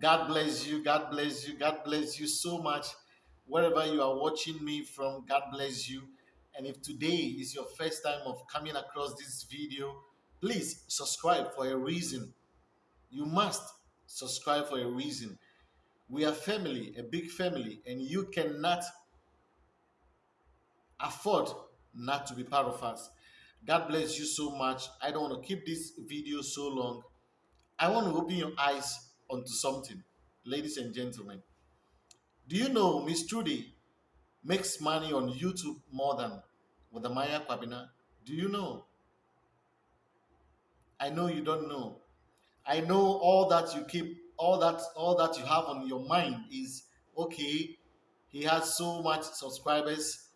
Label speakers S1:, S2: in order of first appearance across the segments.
S1: God bless you. God bless you. God bless you so much. Wherever you are watching me from, God bless you. And if today is your first time of coming across this video, please subscribe for a reason. You must subscribe for a reason. We are family, a big family, and you cannot afford not to be part of us. God bless you so much. I don't want to keep this video so long. I want to open your eyes onto something, ladies and gentlemen. Do you know Miss Trudy makes money on YouTube more than with the Maya Kwabena? Do you know? I know you don't know. I know all that you keep, all that, all that you have on your mind is okay. He has so much subscribers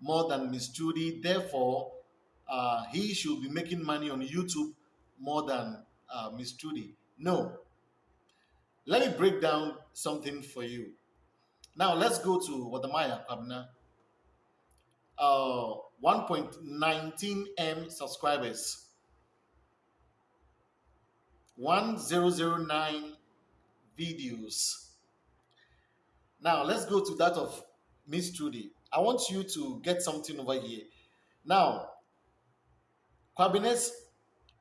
S1: more than Miss Trudy. Therefore, uh, he should be making money on YouTube more than uh, Miss Trudy. No. Let me break down something for you. Now, let's go to Wode Maya Kwabena. Uh, 1.19 M subscribers. 1009 videos. Now, let's go to that of Miss Trudy. I want you to get something over here. Now, Kwabena's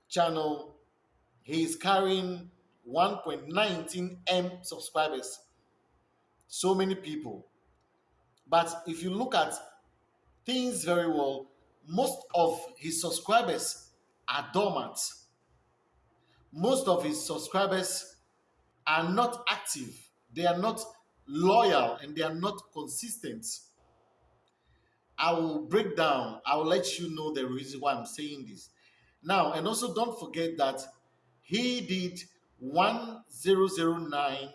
S1: channel, he is carrying 1.19 M subscribers. So many people. But if you look at things very well, most of his subscribers are dormant. Most of his subscribers are not active. They are not loyal and they are not consistent. I will break down, I will let you know the reason why I'm saying this. Now, and also don't forget that he did 1009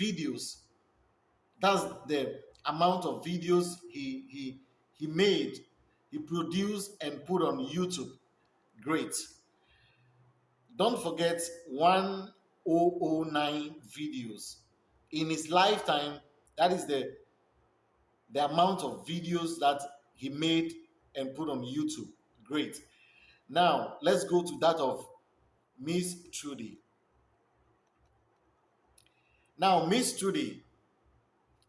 S1: videos. That's the amount of videos he he he made, he produced and put on YouTube. Great. Don't forget 1009 videos. In his lifetime, that is the the amount of videos that he made and put on YouTube. Great. Now, let's go to that of Miss Trudy. Now, Miss Trudy,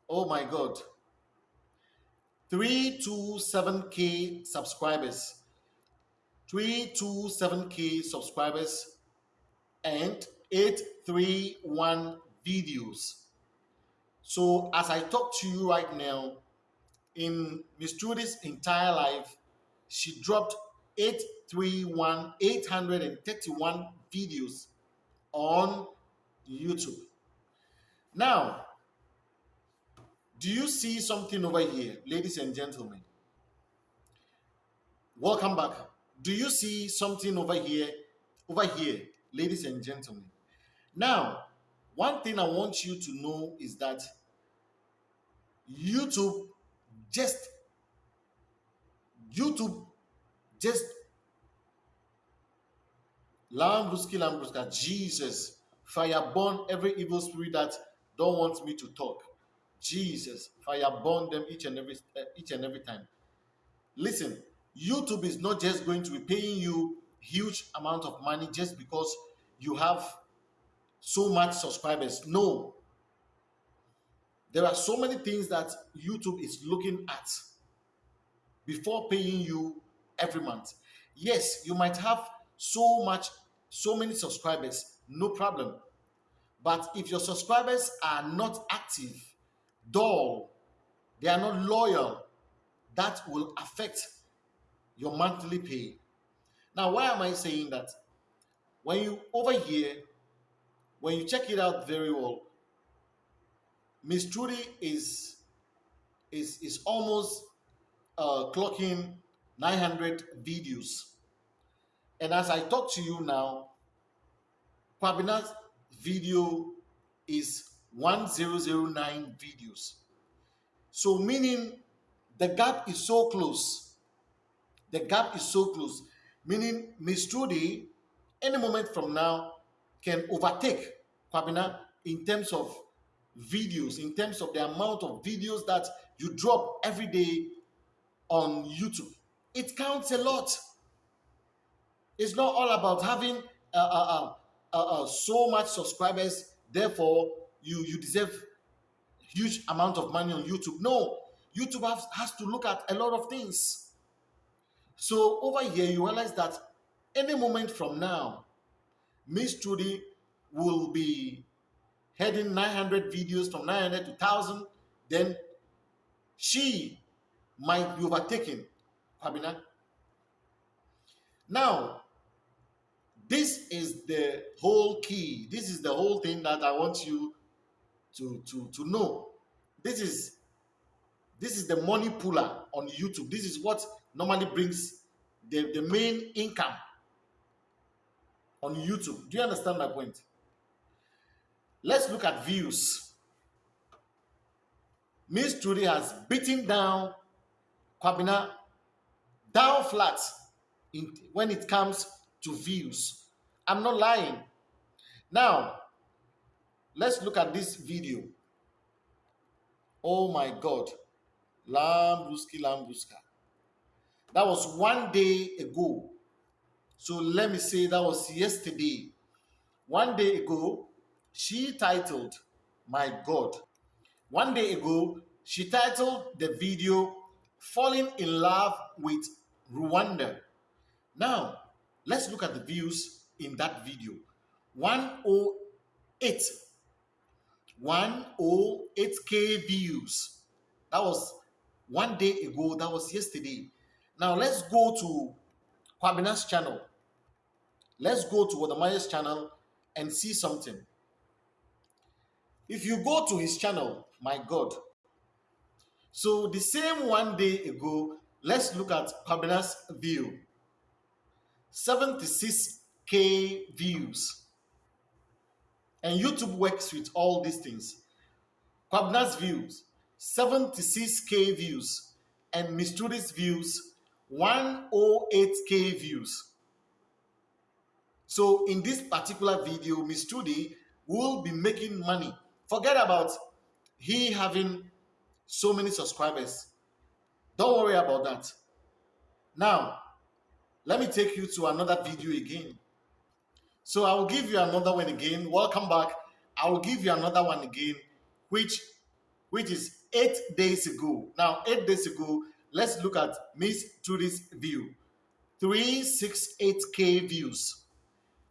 S1: oh my God, 327k subscribers, 327k subscribers, and 831 videos. So, as I talk to you right now, in Miss Trudy's entire life, she dropped 831, 831 videos on YouTube. Now, do you see something over here, ladies and gentlemen? Welcome back. Do you see something over here, over here, ladies and gentlemen? Now, one thing I want you to know is that YouTube just YouTube just Lambruski Lambruska, Jesus, fire burn every evil spirit that don't want me to talk. Jesus, fire burn them each and every uh, each and every time. Listen, YouTube is not just going to be paying you huge amount of money just because you have so much subscribers. No, there are so many things that YouTube is looking at before paying you every month. Yes, you might have so much, so many subscribers, no problem. But if your subscribers are not active, dull, they are not loyal, that will affect your monthly pay. Now, why am I saying that? When you over here, when you check it out very well, Miss Trudy is is is almost uh, clocking 900 videos. And as I talk to you now, Kwabena's video is 1009 videos. So meaning the gap is so close. The gap is so close. Meaning Miss Trudy, any moment from now, can overtake Kwabena in terms of videos, in terms of the amount of videos that you drop every day on YouTube. It counts a lot. It's not all about having uh, uh, uh, uh, uh so much subscribers. Therefore, you you deserve huge amount of money on YouTube. No, YouTube has, has to look at a lot of things. So over here, you realize that any moment from now, Miss Trudy will be heading 900 videos from 900 to 1000. Then she might be overtaken. Kwabena. Now, this is the whole key. This is the whole thing that I want you to, to, to know. This is this is the money puller on YouTube. This is what normally brings the, the main income on YouTube. Do you understand my point? Let's look at views. Miss Trudy has beaten down Kwabena down flat in, when it comes to views. I'm not lying. Now, let's look at this video. Oh my God. Lambruski Lambruska. That was one day ago. So let me say that was yesterday. One day ago, she titled, My God. One day ago, she titled the video, Falling in Love with Rwanda. Now, let's look at the views in that video 108. 108k views. That was one day ago. That was yesterday. Now, let's go to Kwabena's channel. Let's go to Wode Maya's channel and see something. If you go to his channel, my God. So the same one day ago, let's look at Kwabena's view. 76k views. And YouTube works with all these things. Kwabena's views, 76k views. And Miss views, 108k views. So in this particular video, Miss Trudy will be making money. Forget about he having so many subscribers. Don't worry about that. Now, let me take you to another video again. So I will give you another one again. Welcome back. I will give you another one again, which which is eight days ago. Now, eight days ago, let's look at Miss Trudy's view. 368k views.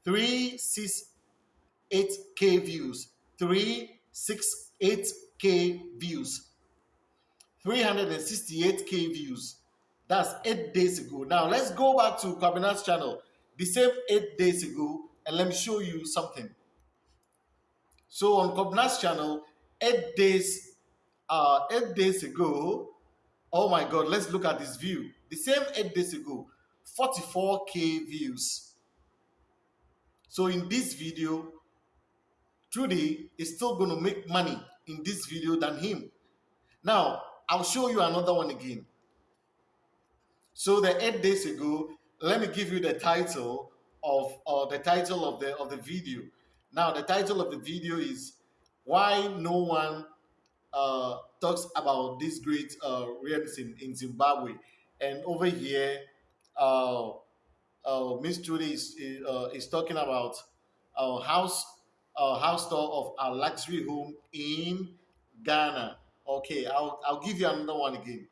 S1: 368k views. 368k views. 368k views. That's eight days ago. Now let's go back to Kwabena's channel. The same eight days ago, and let me show you something. So on Kwabena's channel, eight days, uh, eight days ago, oh my God, let's look at this view. The same eight days ago, 44k views. So in this video, Trudy is still going to make money in this video than him. Now, I'll show you another one again. So the eight days ago, let me give you the title of uh, the title of the of the video. Now the title of the video is why no one uh, talks about this great uh, in, in Zimbabwe, and over here, uh, uh, Miss Trudy is uh, is talking about our house uh, house tour of our luxury home in Ghana. Okay, I'll I'll give you another one again.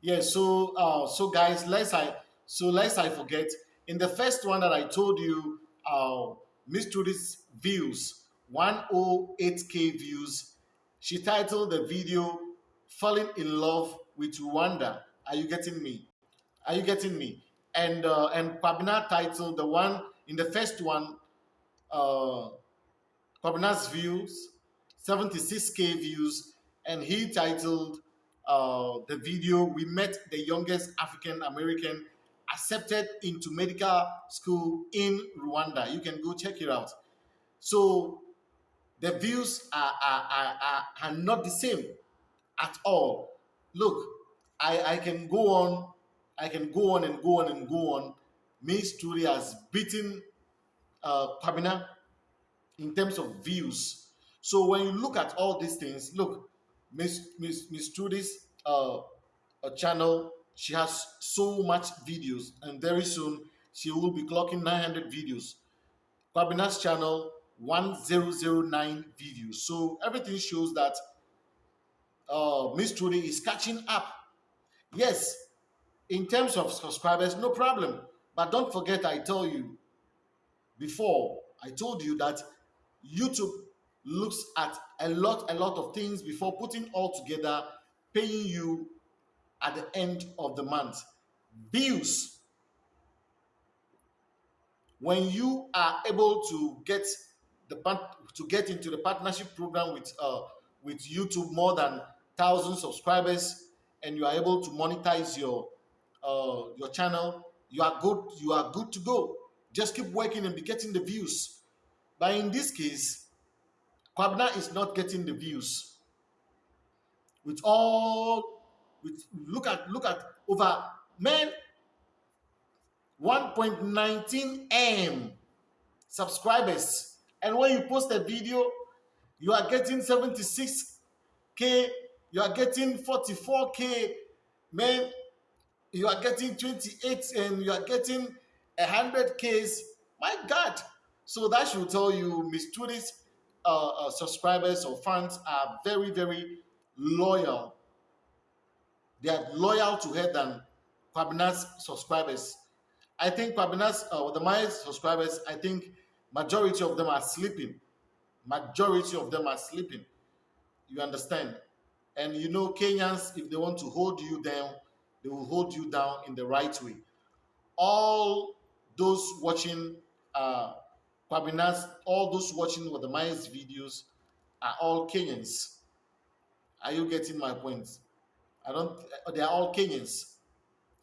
S1: Yeah, so uh, so guys, let's I so let's I forget in the first one that I told you, uh, Miss Trudy's views, 108k views. She titled the video "Falling in Love with Rwanda." Are you getting me? Are you getting me? And uh, and Kwabena titled the one in the first one, uh, views, 76k views, and he titled uh, the video. We met the youngest African American accepted into medical school in Rwanda. You can go check it out. So the views are, are, are, are, not the same at all. Look, I, I can go on, I can go on and go on and go on. Miss Trudy has beaten uh, Kwabena in terms of views. So when you look at all these things, look, Miss Miss Miss Trudy's uh, channel she has so much videos and very soon she will be clocking 900 videos Kwabena's channel 1009 views. So everything shows that uh, Miss Trudy is catching up. Yes, in terms of subscribers, no problem. But don't forget, I told you before, I told you that YouTube looks at a lot, a lot of things before putting all together, paying you at the end of the month. Views. When you are able to get the to get into the partnership program with uh, with YouTube more than thousand subscribers, and you are able to monetize your uh, your channel, you are good. You are good to go. Just keep working and be getting the views. But in this case, Kwabena is not getting the views. With all, with look at look at over man 1.19 m subscribers, and when you post a video, you are getting 76k. You are getting 44k. Man, you are getting 28 and you are getting 100 Ks. My God. So that should tell you Miss Trudy's uh, uh, subscribers or fans are very, very loyal. They are loyal to her than Kwabena's subscribers. I think Kwabena's, uh, the my subscribers, I think majority of them are sleeping. Majority of them are sleeping. You understand? And you know, Kenyans, if they want to hold you down, they will hold you down in the right way. All those watching uh, all those watching with the Myers videos are all Kenyans. Are you getting my point? I don't, they are all Kenyans.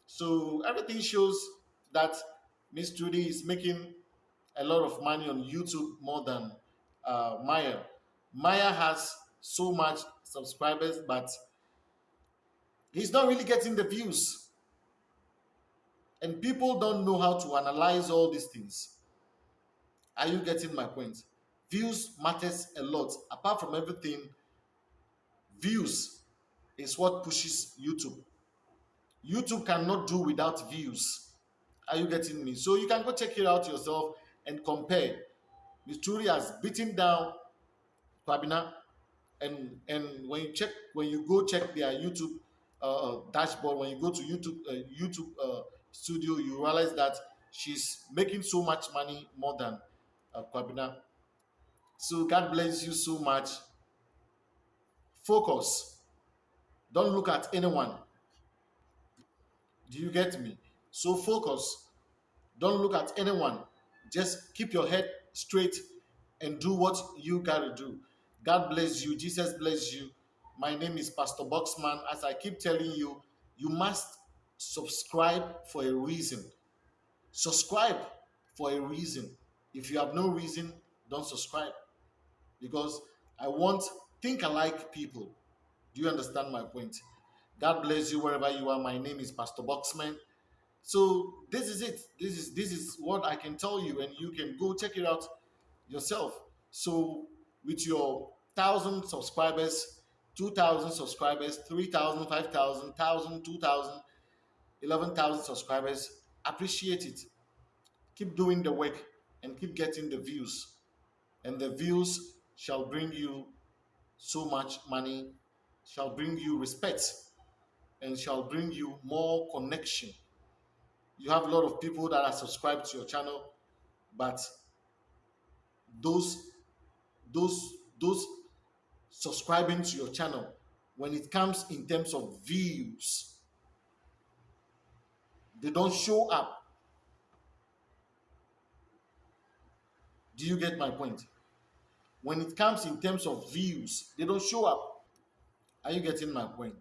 S1: So everything shows that Miss Trudy is making a lot of money on YouTube more than uh, Maya. Maya has so much subscribers, but He's not really getting the views. And people don't know how to analyze all these things. Are you getting my point? Views matters a lot. Apart from everything, views is what pushes YouTube. YouTube cannot do without views. Are you getting me? So you can go check it out yourself and compare. Miss Trudy has beaten down Kwabena, and and when you check when you go check their YouTube uh, dashboard, when you go to YouTube uh, YouTube uh, Studio, you realize that she's making so much money more than uh. So God bless you so much. Focus. Don't look at anyone. Do you get me? So focus. Don't look at anyone. Just keep your head straight and do what you gotta do. God bless you. Jesus bless you. My name is Pastor Boxman. As I keep telling you, you must subscribe for a reason. Subscribe for a reason. If you have no reason, don't subscribe. Because I want think alike people. Do you understand my point? God bless you wherever you are. My name is Pastor Boxman. So this is it. This is this is what I can tell you, and you can go check it out yourself. So with your thousand subscribers, 2,000 subscribers, 3,000, 5,000, 2,000, 11,000 subscribers. Appreciate it. Keep doing the work and keep getting the views. And the views shall bring you so much money, shall bring you respect, and shall bring you more connection. You have a lot of people that are subscribed to your channel, but those those those subscribing to your channel when it comes in terms of views. They don't show up. Do you get my point? When it comes in terms of views, they don't show up. Are you getting my point?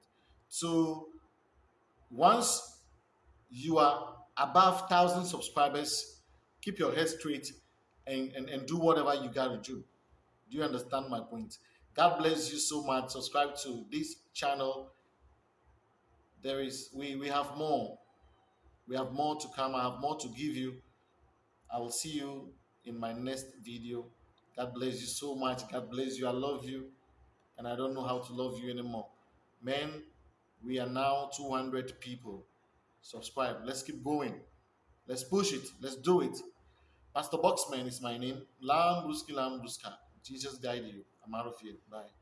S1: So once you are above thousand subscribers, keep your head straight and, and, and do whatever you gotta do. Do you understand my point? God bless you so much. Subscribe to this channel. There is we we have more. We have more to come. I have more to give you. I will see you in my next video. God bless you so much. God bless you. I love you. And I don't know how to love you anymore. Men, we are now 200 people. Subscribe. Let's keep going. Let's push it. Let's do it. Pastor Boxman is my name. Lambruski Lambruska. Jesus guide you. I'm out of here. Bye.